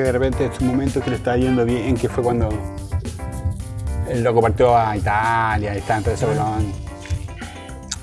que de repente en su momento que le estaba yendo bien, que fue cuando el loco partió a Italia y todo ese bolón.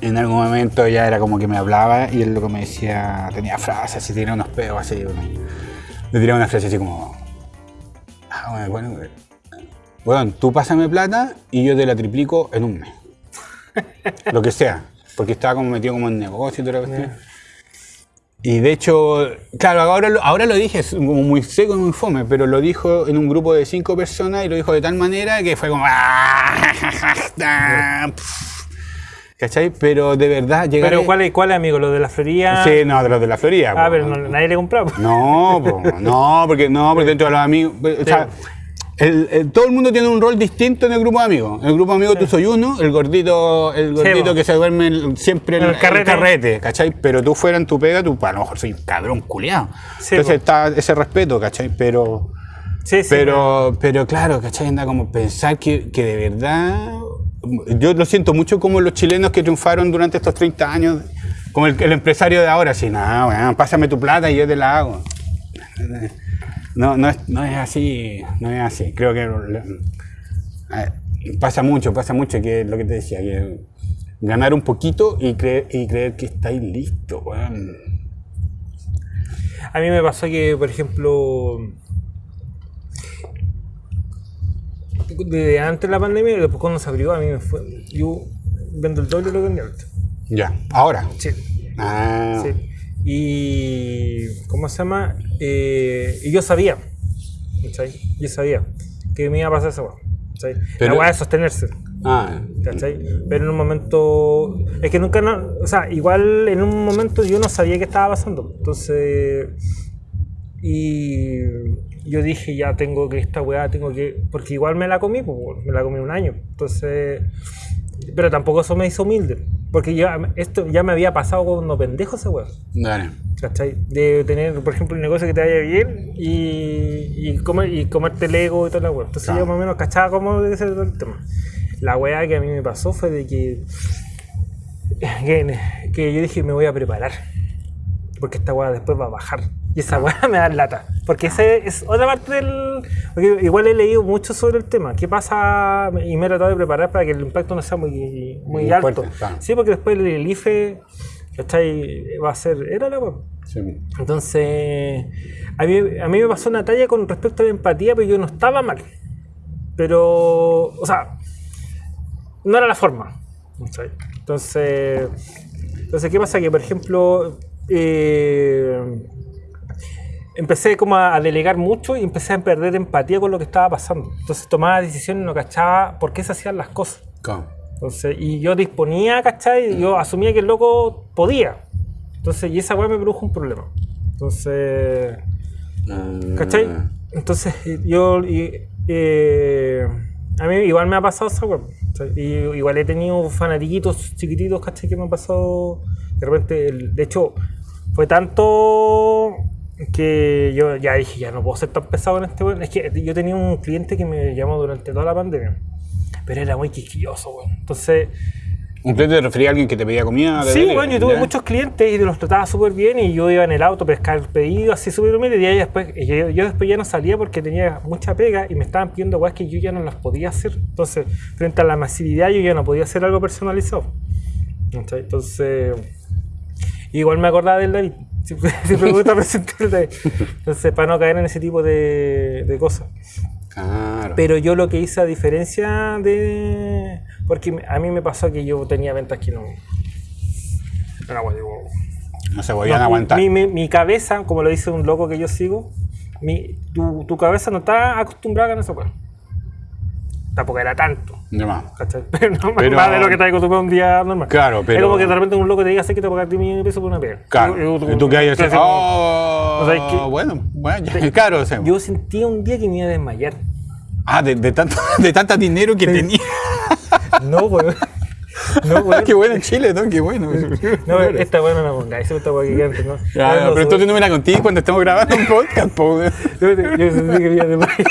En algún momento ya era como que me hablaba y el loco me decía, tenía frases así, tenía unos pedos así. Le tiraba una frase así como, ah, bueno, bueno, tú pásame plata y yo te la triplico en un mes. Lo que sea. Porque estaba como metido como en negocio y toda la cuestión. Y de hecho, claro, ahora, lo- ahora lo dije, como muy seco y muy fome, pero lo dijo en un grupo de cinco personas y lo dijo de tal manera que fue como... "Ah, pf". ¿Cachai? Pero de verdad, llegar Pero ¿cuál es, cuál amigo? ¿Lo de la Florida? Sí, no, de los de la Florida. Ah, po. pero no- nadie le compraba. No, po, no, porque no, porque dentro de los amigos, o sea, el- el- todo el mundo tiene un rol distinto en el grupo de amigos. En el grupo de amigos tú soy uno, el gordito, el gordito que se duerme el- siempre en el carrete. carrete. ¿cachai? Pero tú fuera en tu pega, tú a lo mejor soy un cabrón culiado. Sí, Entonces po. está ese respeto, ¿cachai? Pero, pero, pero claro, ¿cachai? Anda como pensar que, que de verdad. Yo lo siento mucho como los chilenos que triunfaron durante estos 30 años, como el, el empresario de ahora, así, nada, pásame tu plata y yo te la hago. No, no es, no es así, no es así. Creo que pasa mucho, pasa mucho que lo que te decía, que ganar un poquito y creer, y creer que estáis listos, weón. A mí me pasó que, por ejemplo, desde antes de la pandemia y después cuando se abrió, a mí me fue. Yo vendo el doble de lo que vendía antes. Ya, ahora. Sí. Ah, sí. Y. ¿Cómo se llama? Eh, y yo sabía. ¿Cachai? Yo sabía que me iba a pasar esa weá. ¿cachai? Pero- La weá de sostenerse. ah, ¿cachai? Pero en un momento. Es que nunca. No, o sea, igual en un momento yo no sabía qué estaba pasando. Entonces. Y yo dije, ya tengo que esta weá, tengo que. Porque igual me la comí, pues, me la comí un año. Entonces. Pero tampoco eso me hizo humilde. Porque ya, esto ya me había pasado cuando pendejo esa weá. dale. ¿Cachai? De tener, por ejemplo, un negocio que te vaya bien y, y, comer, y comerte el ego y toda la weá. Entonces Claro. yo más o menos cachaba cómo debe ser todo el tema. La weá que a mí me pasó fue de que, que, que yo dije me voy a preparar. Porque esta weá después va a bajar. Y esa weá me da lata. Porque esa es otra parte del... Porque igual he leído mucho sobre el tema. ¿Qué pasa? Y me he tratado de preparar para que el impacto no sea muy, muy Muy alto. fuerte, claro. Sí, porque después el IFE ¿cachai? va a ser... Era la weá. Sí. Entonces, a mí, a mí me pasó una talla con respecto a la empatía, pero yo no estaba mal. Pero, o sea, no era la forma. ¿cachai? Entonces, entonces ¿qué pasa? Que, por ejemplo, eh, empecé como a, delegar mucho y empecé a perder empatía con lo que estaba pasando. Entonces tomaba decisiones y no cachaba por qué se hacían las cosas. ¿Cómo? Entonces, y yo disponía, ¿cachai? Y yo asumía que el loco podía. Entonces, y esa weá me produjo un problema. Entonces, ¿cachai? Entonces, yo, y, eh, a mí igual me ha pasado esa weá. igual he tenido fanatiquitos chiquititos, ¿cachai? Que me han pasado, de repente, el- de hecho, fue tanto que yo ya dije, ya no puedo ser tan pesado en este weón. Es que yo tenía un cliente que me llamó durante toda la pandemia. Pero era muy quisquilloso, weón. Entonces, ¿Un cliente te refería a alguien que te pedía comida? sí, bueno, yo tuve muchos clientes y los trataba súper bien y yo iba en el auto a pescar pedidos así súper humilde y ahí después, yo, yo después ya no salía porque tenía mucha pega y me estaban pidiendo weas que yo ya no las podía hacer. Entonces, frente a la masividad yo ya no podía hacer algo personalizado. Entonces, igual me acordaba del David. Siempre, siempre me gusta. Entonces, para no caer en ese tipo de, de cosas. Claro. Pero yo lo que hice a diferencia de... Porque a mí me pasó que yo tenía ventas que no... Digo, no se podían no, aguantar. Mi, mi- mi cabeza, como lo dice un loco que yo sigo, mi, tu, tu cabeza no está acostumbrada a ganar esa weá. Tampoco era tanto. De más. no Pero- más de lo que te acostumbrado un día normal. Claro, Es pero- como que de repente un loco te diga, sé que te voy a pagar 10 millones de pesos por una pega. Claro. Y- tú que hay así, oh, O sea, es que- bueno, bueno, ya, claro. o sea, Yo sentía un día que me iba a desmayar. ah, de, de tanto, de tanta dinero que tenía. No, weón. No, weón. Qué bueno en Chile, ¿no? Qué bueno. No, esta weá no la pongáis, esta antes, ¿no? Ya, No, no, pero entonces no me la conté cuando estamos grabando un podcast, po. Yo, yo sentí que me iba a desmayar.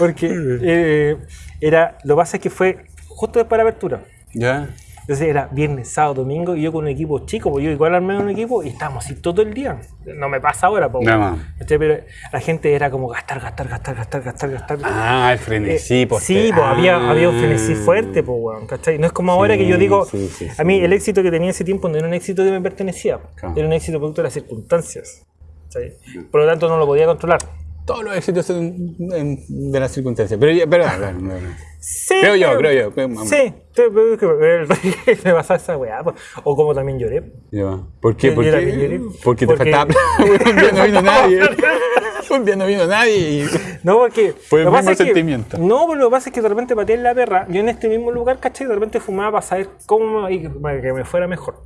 Porque eh, era, lo que pasa es que fue justo después de la apertura. Ya. Entonces era viernes, sábado, domingo y yo con un equipo chico, pues yo igual armé un equipo y estábamos así todo el día. No me pasa ahora, pues. No, no. ¿cachai? Pero la gente era como gastar, gastar, gastar, gastar, gastar, gastar. Ah, el frenesí, Eh, pues. sí, pues había, ah. había un frenesí fuerte, pues, weón, ¿cachai? No es como ahora que yo Sí, digo, sí, sí, a mí sí. el éxito que tenía ese tiempo no era un éxito que me pertenecía, Claro. era un éxito producto de las circunstancias. ¿cachai? Por lo tanto, no lo podía controlar. Todos los éxitos en- de las circunstancias. Pero, ya- pero, no, no. Sí, Creo yo, pero- creo yo, creo- Sí, pero que me pasaba esa weá. pues. O como también lloré. Ya. ¿Por qué? ¿Por qué? también lloré. Porque te Porque- faltaba. Un día no vino nadie. Un día no vino nadie. No, porque. Fue el mismo que- sentimiento. no, pero lo que pasa es que de repente pateé en la perra. Yo en este mismo lugar, ¿cachai? De repente fumaba para saber cómo. y para que me fuera mejor.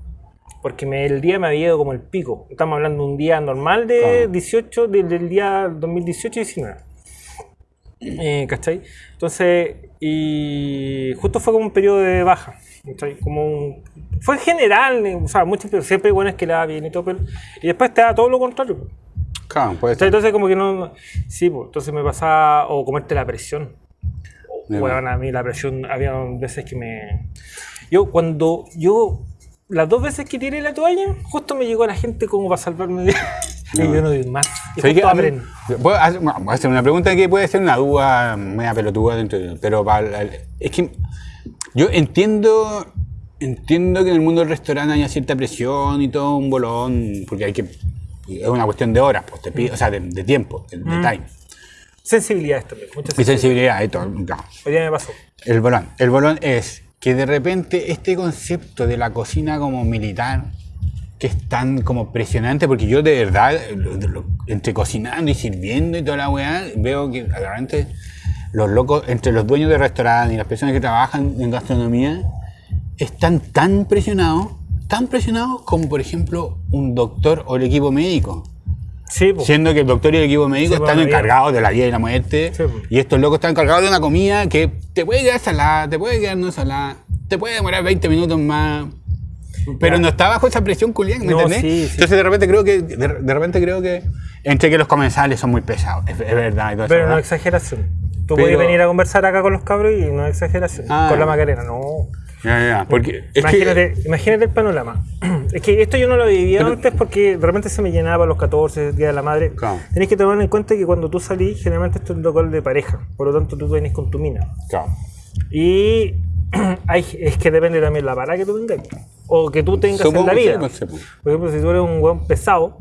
Porque me- el día me había ido como el pico. Estamos hablando de un día normal de Claro. 18, del, del día 2018-19. Eh, ¿Cachai? Entonces, y justo fue como un periodo de baja. ¿cachai? Como un- fue en general, eh, o sea, muchos, pero siempre bueno es que le da bien y todo, pero, y después te da todo lo contrario. Claro, puede ser. Entonces como que no... Sí, pues, entonces me pasaba... O comerte la presión. Bueno, a mí la presión había veces que me... Yo cuando... Yo... Las dos veces que tiré la toalla, justo me llegó la gente como para salvarme de... y yo no doy más. Y justo abren. Bueno, voy a hacer una pregunta que puede ser una duda media pelotuda dentro de pero para es que yo entiendo entiendo que en el mundo del restaurante haya cierta presión y todo un bolón porque hay que es una cuestión de horas pues te o sea de, de tiempo de, de time Sensibilidades también. Mucha y sensibilidad. todo claro. Hoy día me pasó. el bolón el bolón es que de repente este concepto de la cocina como militar que es tan como presionante, porque yo de verdad, entre cocinando y sirviendo y toda la weá, veo que realmente los locos, entre los dueños de restaurantes y las personas que trabajan en gastronomía, están tan presionados, tan presionados como por ejemplo un doctor o el equipo médico. Sí. Siendo que el doctor y el equipo médico Sí, están encargados de la vida y la muerte, Sí, y estos locos están encargados de una comida que te puede quedar salada, te puede quedar no salada, te puede demorar 20 minutos más, pero Ya. no está bajo esa presión culián, ¿me No, entendés? sí, sí. Entonces de repente creo que, de, de repente creo que, entre que los comensales son muy pesados, es, es verdad. todo eso, Pero no exageración. Tú Pero- puedes venir a conversar acá con los cabros y no exageración. Ah. Con la Macarena, no. Ya, ya, porque imagínate, imagínate el panorama. Es que esto yo no lo vivía Pero- antes porque de repente se me llenaba a los 14, Día de la Madre. Claro. Tenés que tomar en cuenta que cuando tú salís, generalmente esto es un local de pareja. Por lo tanto, tú venís con tu mina. claro. Y hay, es que depende también la vara que tú tengas. O que tú tengas Supongo en la sí, vida. pues. Por ejemplo, si tú eres un weón pesado,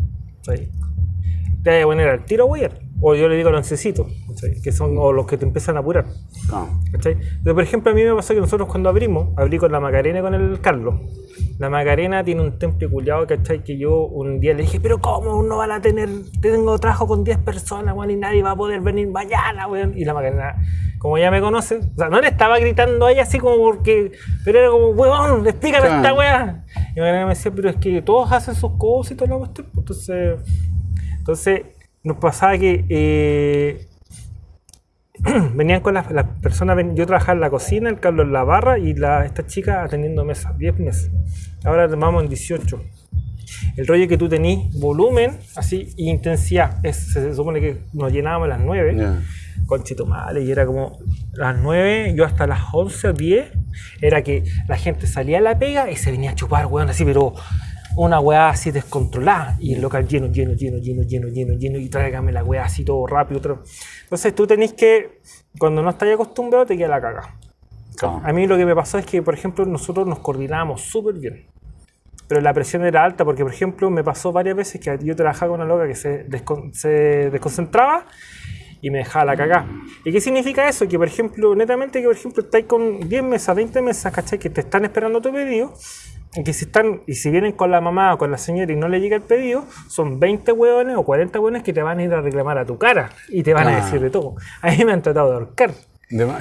te vas a poner al tiro, weón. O yo le digo lancecitos, que son o los que te empiezan a apurar. Claro. ¿cachai? Pero, por ejemplo, a mí me pasó que nosotros cuando abrimos, abrí con la Macarena y con el Carlos. La Macarena tiene un temple culiado, ¿cachai? Que yo un día le dije, pero ¿cómo no van a tener? Tengo trabajo con 10 personas, weón, y nadie va a poder venir mañana, weón. Y la Macarena, como ya me conoce, o sea, no le estaba gritando a ella así como porque, pero era como, weón, explícame Claro. esta weá. Y la Macarena me decía, pero es que todos hacen sus cosas y toda la cuestión. Entonces, entonces nos pasaba que eh, venían con las, las personas, ven- yo trabajaba en la cocina, el Carlos en la barra y la, esta chica atendiendo mesas, 10 mesas. Ahora vamos en 18. El rollo que tú tenís volumen, así, intensidad. Es- se supone que nos llenábamos a las 9 Ya. conchito madre, y era como las 9, yo hasta las 11 o 10, era que la gente salía a la pega y se venía a chupar, weón, así, pero una weá así descontrolada, y el local lleno, lleno, lleno, lleno, lleno, lleno, lleno, y tráigame la weá así todo rápido. todo. Entonces tú tenés que, cuando no estás acostumbrado, te queda la caga. Claro. A mí lo que me pasó es que, por ejemplo, nosotros nos coordinábamos súper bien. Pero la presión era alta porque, por ejemplo, me pasó varias veces que yo trabajaba con una loca que se, descon- se desconcentraba y me dejaba la cagada. ¿Y qué significa eso? Que, por ejemplo, netamente que, por ejemplo, estáis con 10 mesas, 20 mesas, ¿cachai? Que te están esperando tu pedido. Y que si están, y si vienen con la mamá o con la señora y no le llega el pedido, son 20 hueones o 40 hueones que te van a ir a reclamar a tu cara y te van a decir de todo. A mí me han tratado de ahorcar.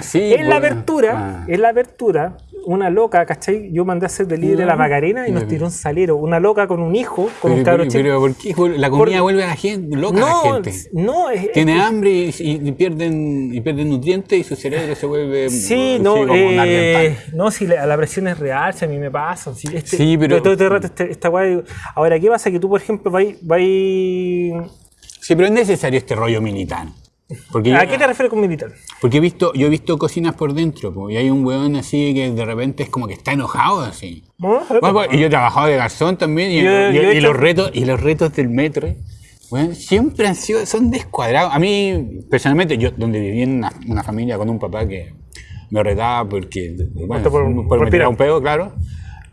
Sí, En la bueno. apertura, Ah. en la apertura, una loca, ¿cachai? Yo mandé a hacer delivery de la Macarena y nos tiró un salero. Una loca con un hijo, con un cabro pero, chico. pero ¿por qué la comida Por- vuelve a la gente, loca a no, la gente? no, es, Tiene hambre y, pierden, y pierden nutrientes y su cerebro se vuelve Sí, no, un eh, no, si la, la presión es real, si a mí me pasa. Si este, Sí, pero- Todo este rato este- esta weá- Ahora, ¿qué pasa? Que tú, por ejemplo, vais... vais- Sí, pero es necesario este rollo militar. Porque ¿A yo- qué te refieres con militar? Porque he visto, yo he visto cocinas por dentro, po, y hay un weón así que de repente es como que está enojado así. ¿No? Bueno, pues, y yo he trabajado de garzón también, y, Yo- yo y los retos, y los retos del metro, weón, siempre han sido, son descuadrados. A mí, personalmente, yo donde viví en una, una familia con un papá que me retaba porque, bueno, Por- por, por me tiraba respirar. un pedo, claro.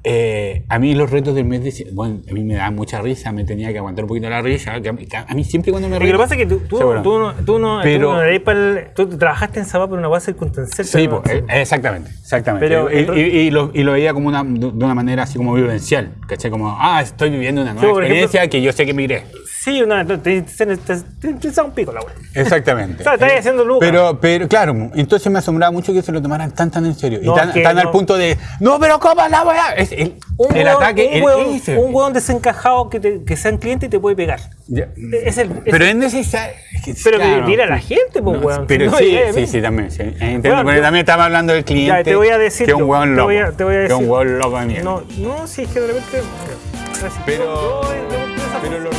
Eh, a mí los retos del mes, de- bueno, a mí me daba mucha risa, me tenía que aguantar un poquito la risa. a, mí, siempre cuando me Lo que pasa es que tú, tú, Seguro. tú no, tú no, Pero- tú no para el- tú trabajaste en Zapá por una base circunstancial. Sí, pues, exactamente, exactamente. Pero y, el- y- y lo, y lo veía como una, de una manera así como vivencial, ¿cachai? Como, ah, estoy viviendo una nueva ejemplo- experiencia que yo sé que migré. Sí, una, te, te, te, te- te- te un pico la wea. Exactamente. O sea, estáis haciendo lucas. Pero, pero, claro, entonces me asombraba mucho que se lo tomaran tan, tan en serio. No, y tan, que al no. punto de, no, pero ¿cómo la weá? Es el, Un el hueón- ataque, un el hueón, un hueón desencajado que, te, que sea un cliente y te puede pegar. Ya. Es el, es Pero es necesario. es que, Pero claro. dile a la gente, pues, No, weón. Pero No, sí, sí, mira. sí, también. Sí. Entiendo, Bueno, porque yo- también estamos hablando del cliente. Ya, te voy a decir Que un hueón te loco. voy a- te voy a Que es un decir. hueón loco. No, no, sí, es que de repente. Pero- pero los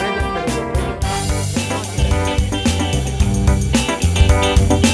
Música